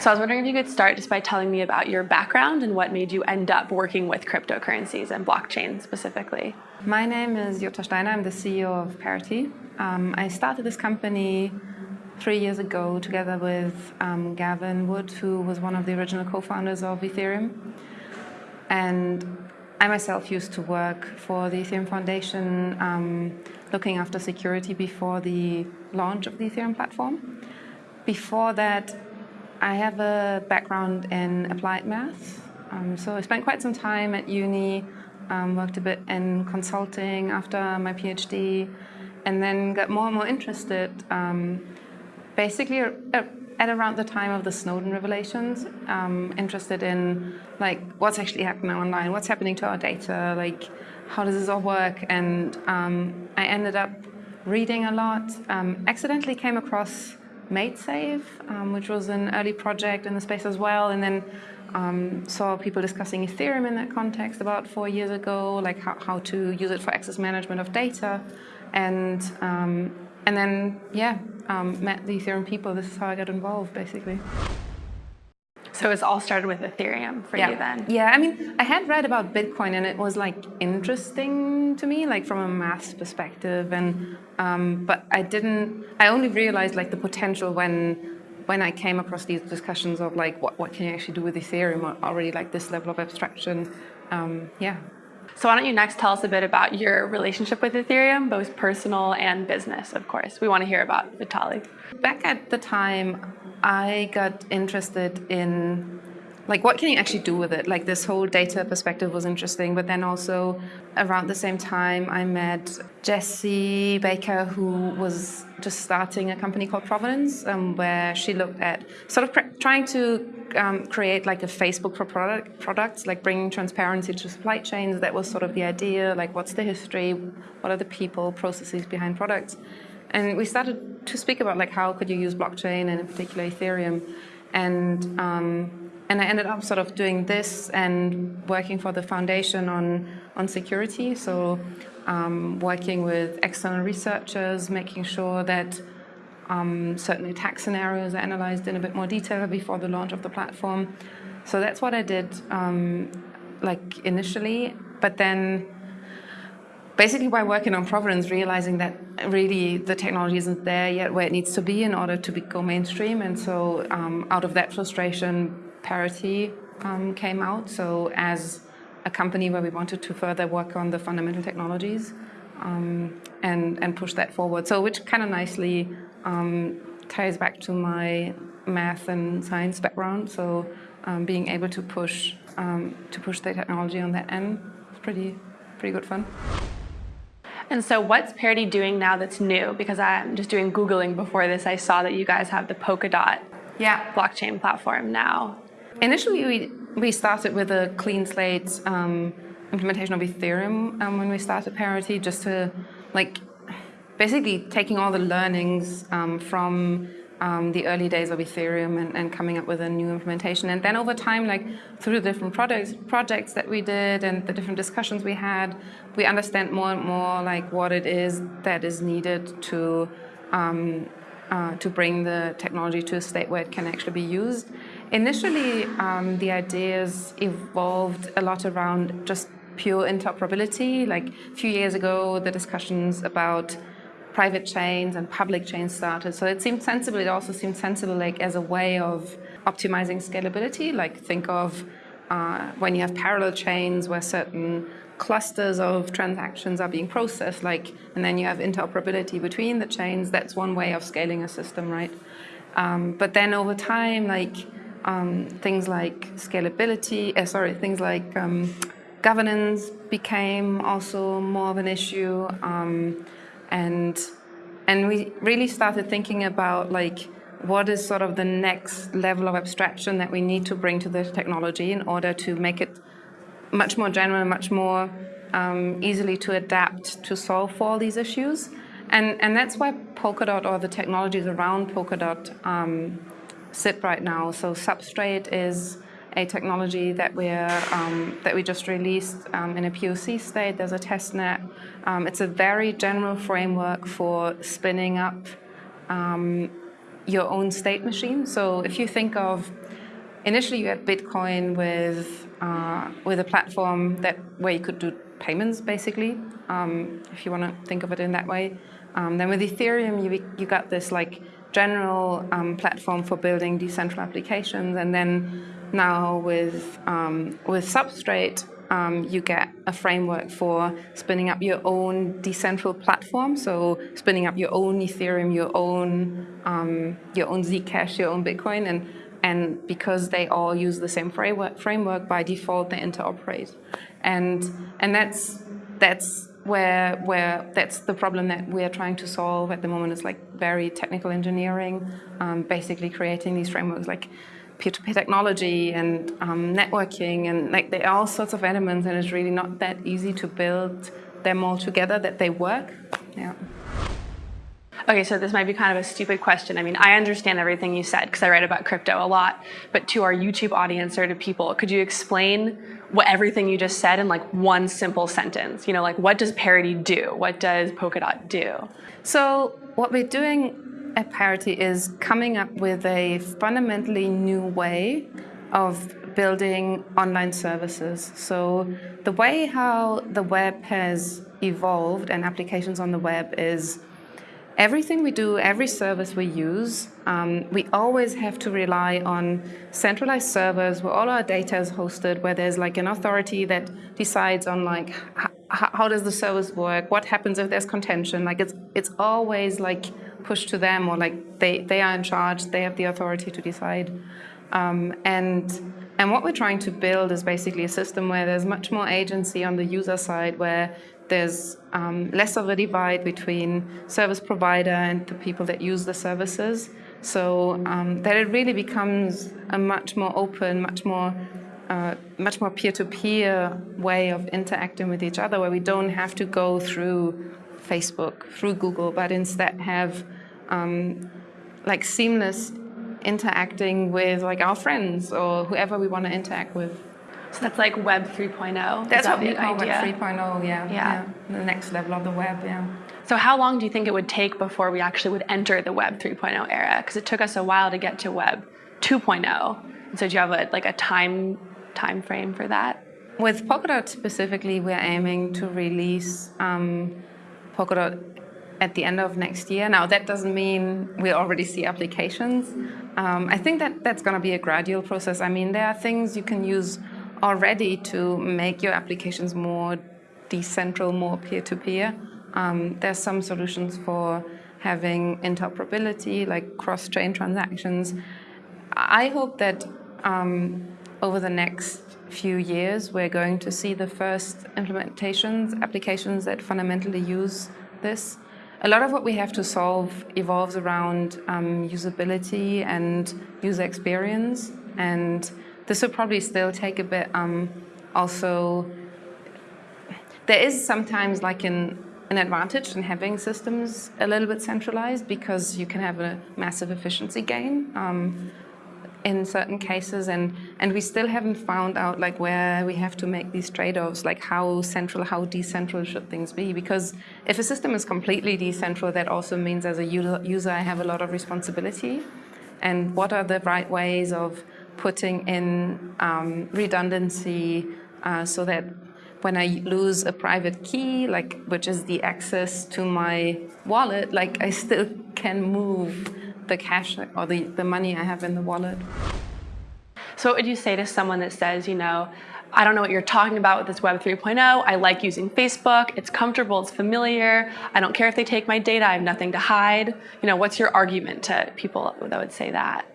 So I was wondering if you could start just by telling me about your background and what made you end up working with cryptocurrencies and blockchain specifically. My name is Jutta Steiner. I'm the CEO of Parity. Um, I started this company three years ago together with um, Gavin Wood, who was one of the original co-founders of Ethereum. And I myself used to work for the Ethereum Foundation, um, looking after security before the launch of the Ethereum platform. Before that, I have a background in applied math. Um, so I spent quite some time at uni, um, worked a bit in consulting after my PhD, and then got more and more interested, um, basically at around the time of the Snowden revelations, um, interested in like what's actually happening online, what's happening to our data, like how does this all work, and um, I ended up reading a lot, accidentally came across MaidSafe, um, which was an early project in the space as well, and then um, saw people discussing Ethereum in that context about four years ago, like how, how to use it for access management of data, and um, and then yeah, um, met the Ethereum people. This is how I got involved, basically. So it's all started with Ethereum for yeah. you then? Yeah, I mean, I had read about Bitcoin and it was like interesting to me, like from a math perspective. And um, but I didn't. I only realized like the potential when when I came across these discussions of like what what can you actually do with Ethereum already like this level of abstraction. Um, yeah. So why don't you next tell us a bit about your relationship with Ethereum, both personal and business, of course. We want to hear about Vitalik. Back at the time, I got interested in like what can you actually do with it? Like this whole data perspective was interesting, but then also around the same time I met Jessi Baker, who was just starting a company called Provenance, um, where she looked at sort of trying to um, create like a Facebook for product products, like bringing transparency to supply chains. That was sort of the idea. Like, what's the history? What are the people, processes behind products? And we started to speak about like how could you use blockchain and in particular Ethereum, and um, and I ended up sort of doing this and working for the foundation on on security. So um, working with external researchers, making sure that um, certain attack scenarios are analyzed in a bit more detail before the launch of the platform. So that's what I did um, like initially, but then basically by working on Provenance, realizing that really the technology isn't there yet where it needs to be in order to go mainstream. And so um, out of that frustration, Parity um, came out. So as a company where we wanted to further work on the fundamental technologies um, and, and push that forward. So which kind of nicely um, ties back to my math and science background. So um, being able to push um, to push the technology on that end is pretty pretty good fun. And so what's Parity doing now that's new? Because I'm just doing Googling before this, I saw that you guys have the Polkadot yeah. blockchain platform now. Initially, we, we started with a clean slate um, implementation of Ethereum um, when we started Parity, just to like basically taking all the learnings um, from um, the early days of Ethereum and, and, coming up with a new implementation. And then over time, like through the different projects, projects that we did and the different discussions we had, we understand more and more like what it is that is needed to um, uh, to bring the technology to a state where it can actually be used. Initially, um, the ideas evolved a lot around just pure interoperability. Like a few years ago, the discussions about private chains and public chains started. So it seemed sensible. It also seemed sensible like as a way of optimizing scalability. Like think of uh, when you have parallel chains where certain clusters of transactions are being processed, like, and then you have interoperability between the chains. That's one way of scaling a system, right? Um, but then over time, like um, things like scalability, uh, sorry, things like um, governance became also more of an issue. Um, and and we really started thinking about like what is sort of the next level of abstraction that we need to bring to the technology in order to make it much more general, much more um, easily to adapt to solve for all these issues. And, and that's why Polkadot or the technologies around Polkadot um, sit right now. So Substrate is a technology that we're um, that we just released um, in a POC state. There's a test net. Um, it's a very general framework for spinning up um, your own state machine. So if you think of initially you had Bitcoin with uh, with a platform that where you could do payments basically, um, if you want to think of it in that way. Um, then with Ethereum, you you got this like general platform for building decentralized applications, and then now with um, with Substrate, um, you get a framework for spinning up your own decentral platform. So spinning up your own Ethereum, your own um, your own Zcash, your own Bitcoin, and and because they all use the same framework, framework by default, they interoperate, and and that's that's where where that's the problem that we're trying to solve at the moment is like very technical engineering, um, basically creating these frameworks like peer-to-peer technology and um, networking and like there are all sorts of elements and it's really not that easy to build them all together that they work. Yeah. Okay, so this might be kind of a stupid question. I mean, I understand everything you said because I write about crypto a lot, but to our YouTube audience or to people, could you explain what everything you just said in like one simple sentence? You know, like what does Parity do? What does Polkadot do? So what we're doing at Parity is coming up with a fundamentally new way of building online services. So the way how the web has evolved and applications on the web is Everything we do, every service we use, um, we always have to rely on centralized servers where all our data is hosted, where there's like an authority that decides on like how does the service work, what happens if there's contention. Like it's it's always like pushed to them or like they, they are in charge, they have the authority to decide. Um, and and what we're trying to build is basically a system where there's much more agency on the user side, where there's um, less of a divide between service provider and the people that use the services. So um, that it really becomes a much more open, much more uh, much more peer-to-peer -peer way of interacting with each other, where we don't have to go through Facebook, through Google, but instead have um, like seamless interacting with like our friends or whoever we want to interact with. So that's like Web 3.0. That's what we call Web 3.0. Yeah, yeah, yeah. The next level of the web. Yeah. So how long do you think it would take before we actually would enter the Web 3.0 era? Because it took us a while to get to Web 2.0. So do you have a, like a time time frame for that? With Polkadot specifically, we're aiming to release um, Polkadot at the end of next year. Now, that doesn't mean we already see applications. Um, I think that that's going to be a gradual process. I mean, there are things you can use already to make your applications more decentral, more peer-to-peer. Um, there's some solutions for having interoperability, like cross-chain transactions. I hope that um, over the next few years, we're going to see the first implementations, applications that fundamentally use this. A lot of what we have to solve evolves around um, usability and user experience. And this will probably still take a bit. Um, also, there is sometimes like an, an advantage in having systems a little bit centralized because you can have a massive efficiency gain. Um, in certain cases and and we still haven't found out like where we have to make these trade-offs like how central how decentral should things be? Because if a system is completely decentral that also means as a user I have a lot of responsibility. And what are the right ways of putting in um, redundancy uh, so that when I lose a private key, like which is the access to my wallet, like I still can move the cash or the, the money I have in the wallet. So what would you say to someone that says, you know, I don't know what you're talking about with this Web 3.0. I like using Facebook. It's comfortable. It's familiar. I don't care if they take my data. I have nothing to hide. You know, what's your argument to people that would say that?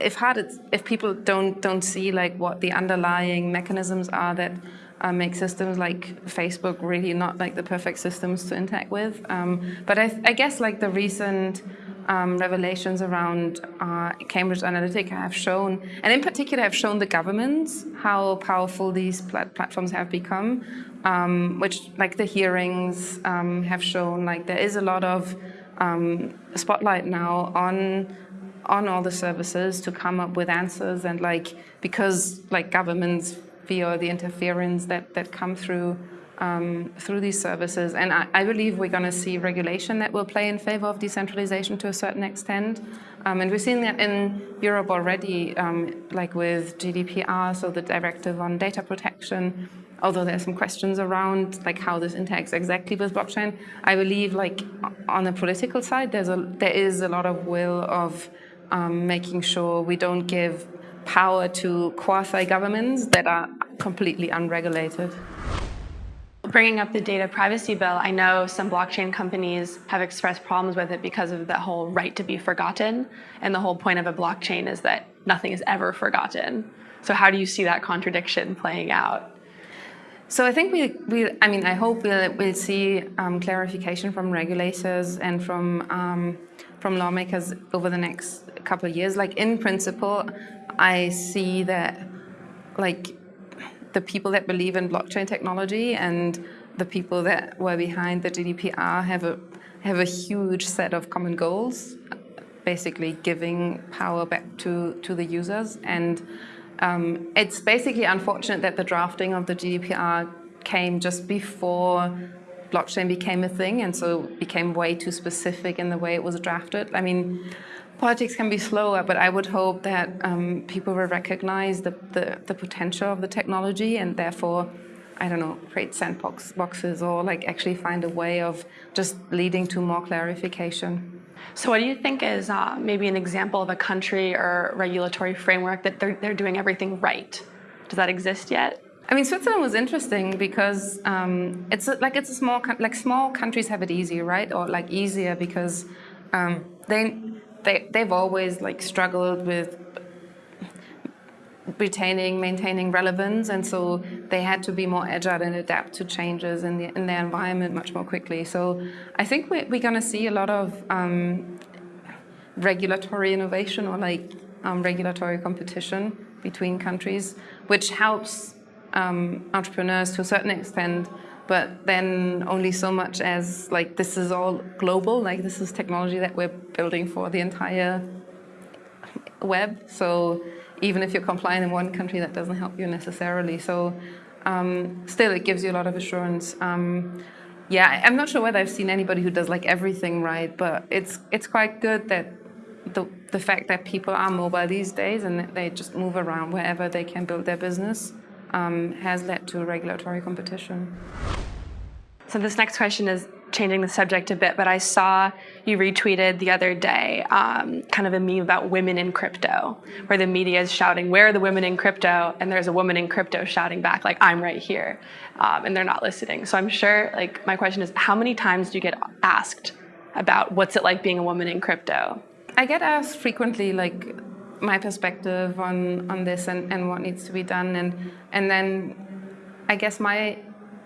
if hard if people don't don't see like what the underlying mechanisms are that uh, make systems like Facebook really not like the perfect systems to interact with. Um, but I, I, guess like the recent um, revelations around uh, Cambridge Analytica have shown, and in particular have shown the governments how powerful these plat platforms have become, um, which like the hearings um, have shown like there is a lot of um, spotlight now on on all the services to come up with answers and like because like governments feel the interference that that come through um, through these services and I, I believe we're going to see regulation that will play in favor of decentralization to a certain extent Um, and we've seen that in Europe already, um, like with GDPR, so the directive on data protection. Although there's some questions around like how this interacts exactly with blockchain, I believe like on the political side, there's a there is a lot of will of um, making sure we don't give power to quasi governments that are completely unregulated. Bringing up the data privacy bill, I know some blockchain companies have expressed problems with it because of the whole right to be forgotten. And the whole point of a blockchain is that nothing is ever forgotten. So how do you see that contradiction playing out? So I think we, we I mean, I hope we'll, we'll see um, clarification from regulators and from um, from lawmakers over the next couple of years. Like in principle, I see that like the people that believe in blockchain technology and the people that were behind the GDPR have a have a huge set of common goals, basically giving power back to to the users. And um, it's basically unfortunate that the drafting of the GDPR came just before blockchain became a thing, and so became way too specific in the way it was drafted. I mean politics can be slower, but I would hope that um, people will recognize the, the, the, potential of the technology and therefore, I don't know, create sandbox boxes or like actually find a way of just leading to more clarification. So what do you think is uh, maybe an example of a country or regulatory framework that they're, they're doing everything right? Does that exist yet? I mean, Switzerland was interesting because um, it's a, like it's a small like small countries have it easier, right? Or like easier because um, they they, they've always like struggled with retaining, maintaining relevance, and so they had to be more agile and adapt to changes in, the, in their environment much more quickly. So I think we're, we're going to see a lot of um, regulatory innovation or like um, regulatory competition between countries, which helps um, entrepreneurs to a certain extent but then only so much as like this is all global, like this is technology that we're building for the entire web. So even if you're compliant in one country, that doesn't help you necessarily. So um, still, it gives you a lot of assurance. Um, yeah, I'm not sure whether I've seen anybody who does like everything right, but it's it's quite good that the the fact that people are mobile these days and they just move around wherever they can build their business um, has led to regulatory competition. So this next question is changing the subject a bit, but I saw you retweeted the other day um, kind of a meme about women in crypto, where the media is shouting, where are the women in crypto? And there's a woman in crypto shouting back, like, I'm right here. Um, and they're not listening. So I'm sure, like, my question is, how many times do you get asked about what's it like being a woman in crypto? I get asked frequently, like, my perspective on, on this and, and what needs to be done. And, and then I guess my,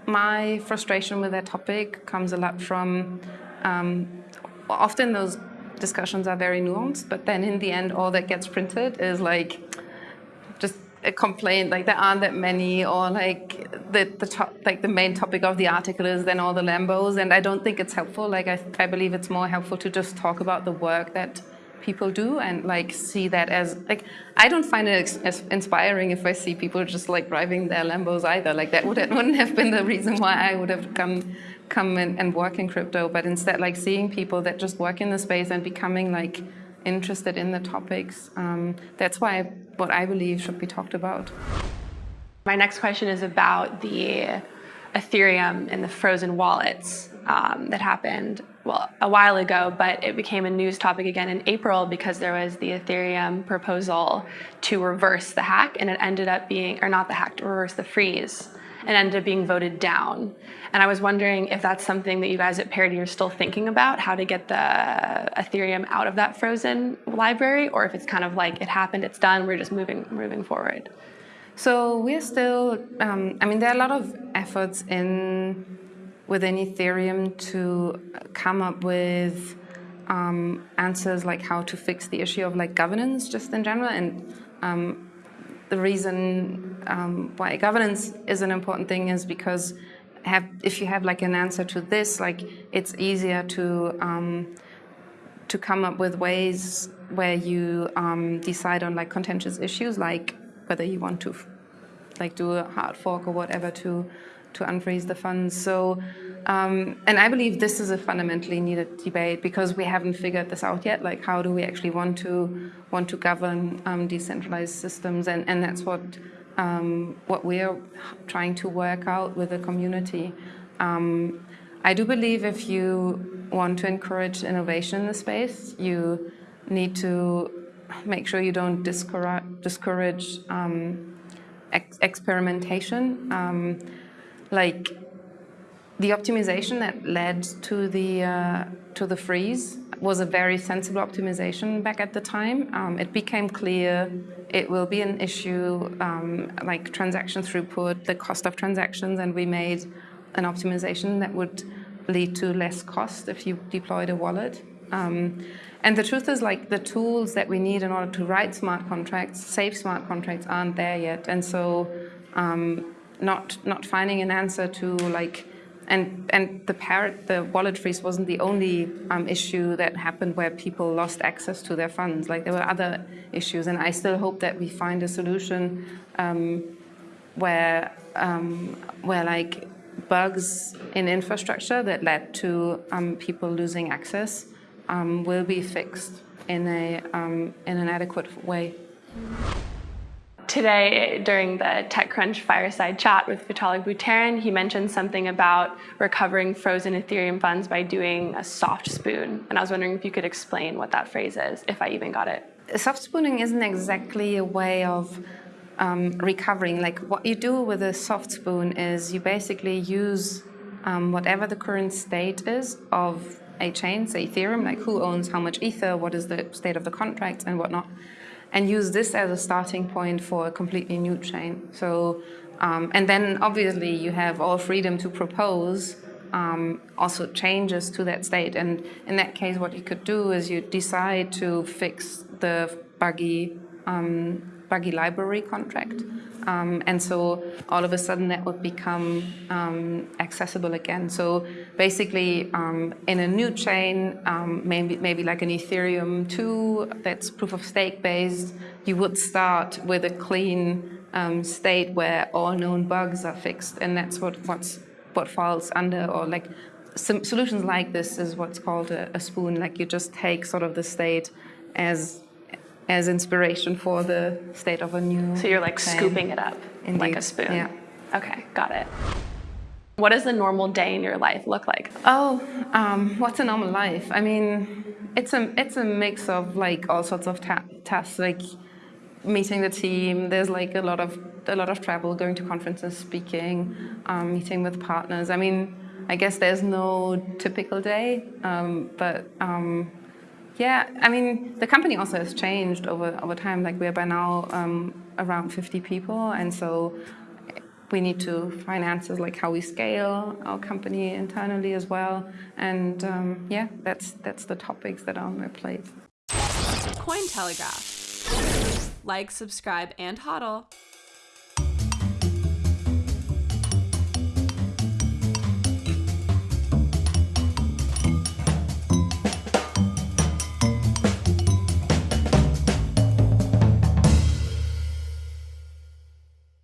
my frustration with that topic comes a lot from um, often those discussions are very nuanced, but then in the end, all that gets printed is like just a complaint, like there aren't that many, or like the the top, like the main topic of the article is then all the Lambos, and I don't think it's helpful. Like I, I believe it's more helpful to just talk about the work that people do and like see that as like I don't find it as inspiring if I see people just like driving their Lambos either. Like that would wouldn't have been the reason why I would have come come in and work in crypto, but instead like seeing people that just work in the space and becoming like interested in the topics. Um, that's why what I believe should be talked about. My next question is about the Ethereum and the frozen wallets um, that happened well a while ago, but it became a news topic again in April because there was the Ethereum proposal to reverse the hack, and it ended up being, or not the hack, to reverse the freeze, and ended up being voted down. And I was wondering if that's something that you guys at Parity are still thinking about, how to get the Ethereum out of that frozen library, or if it's kind of like it happened, it's done, we're just moving moving forward. So we're still, um, I mean, there are a lot of efforts in within Ethereum to come up with um, answers like how to fix the issue of like governance just in general. And um, the reason um, why governance is an important thing is because have, if you have like an answer to this, like it's easier to um, to come up with ways where you um, decide on like contentious issues like whether you want to like do a hard fork or whatever to to unfreeze the funds. So, um, and I believe this is a fundamentally needed debate because we haven't figured this out yet. Like, how do we actually want to want to govern um, decentralized systems? And and that's what um, what we're trying to work out with the community. Um, I do believe if you want to encourage innovation in the space, you need to make sure you don't discourage, discourage um, ex experimentation. Like the optimization that led to the uh, to the freeze was a very sensible optimization back at the time. Um, it became clear it will be an issue um, like transaction throughput, the cost of transactions, and we made an optimization that would lead to less cost if you deployed a wallet. Um, and the truth is like the tools that we need in order to write smart contracts, safe smart contracts aren't there yet. And so um, not, not finding an answer to like, and, and the Parity, the wallet freeze wasn't the only um, issue that happened where people lost access to their funds. Like there were other issues and I still hope that we find a solution um, where, um, where like bugs in infrastructure that led to um, people losing access um, will be fixed in, a, um, in an adequate way. Today, during the TechCrunch fireside chat with Vitalik Buterin, he mentioned something about recovering frozen Ethereum funds by doing a soft spoon. And I was wondering if you could explain what that phrase is, if I even got it. Soft spooning isn't exactly a way of um, recovering. Like what you do with a soft spoon is you basically use um, whatever the current state is of a chain, say Ethereum, like who owns how much Ether, what is the state of the contract and whatnot, and use this as a starting point for a completely new chain. So, um, and then obviously you have all freedom to propose um, also changes to that state. And in that case, what you could do is you decide to fix the buggy um, buggy library contract. Um, and so all of a sudden that would become um, accessible again. So basically um, in a new chain, um, maybe, maybe like an Ethereum 2 that's proof of stake based, you would start with a clean um, state where all known bugs are fixed. And that's what, what's, what falls under or like solutions like this is what's called a, a spoon. Like you just take sort of the state as as inspiration for the state of a new. So you're like scooping it up Indeed. like a spoon. Yeah. Okay, got it. What does a normal day in your life look like? Oh, um, what's a normal life? I mean, it's a it's a mix of like all sorts of ta tasks, like meeting the team. There's like a lot of a lot of travel, going to conferences, speaking, um, meeting with partners. I mean, I guess there's no typical day, um, but um, yeah, I mean, the company also has changed over, over time. Like we're by now um, around 50 people, and so we need to finance like how we scale our company internally as well. And um, yeah, that's that's the topics that are on my plate. Cointelegraph. Like, subscribe, and hodl.